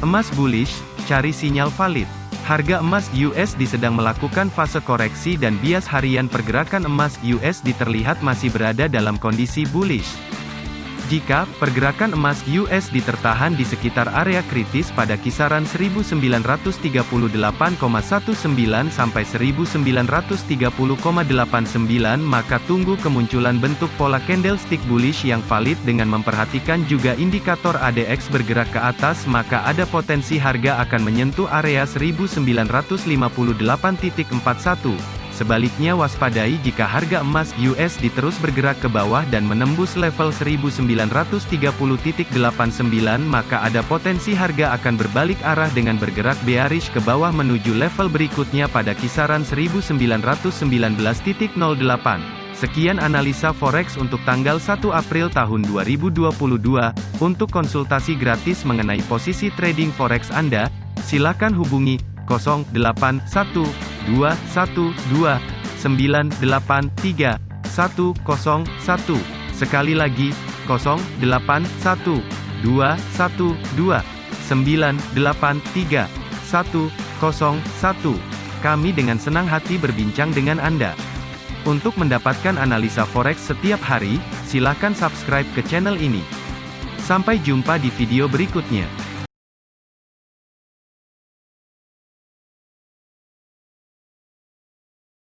Emas bullish, cari sinyal valid. Harga emas USD sedang melakukan fase koreksi dan bias harian pergerakan emas USD terlihat masih berada dalam kondisi bullish. Jika pergerakan emas USD tertahan di sekitar area kritis pada kisaran 1938,19 sampai 1930,89 maka tunggu kemunculan bentuk pola candlestick bullish yang valid dengan memperhatikan juga indikator ADX bergerak ke atas maka ada potensi harga akan menyentuh area 1958.41. Sebaliknya waspadai jika harga emas USD terus bergerak ke bawah dan menembus level 1930.89 maka ada potensi harga akan berbalik arah dengan bergerak bearish ke bawah menuju level berikutnya pada kisaran 1919.08. Sekian analisa forex untuk tanggal 1 April tahun 2022. Untuk konsultasi gratis mengenai posisi trading forex Anda, silakan hubungi 081 212 983 101. Sekali lagi, 081 212 983 101. Kami dengan senang hati berbincang dengan Anda. Untuk mendapatkan analisa forex setiap hari, silakan subscribe ke channel ini. Sampai jumpa di video berikutnya.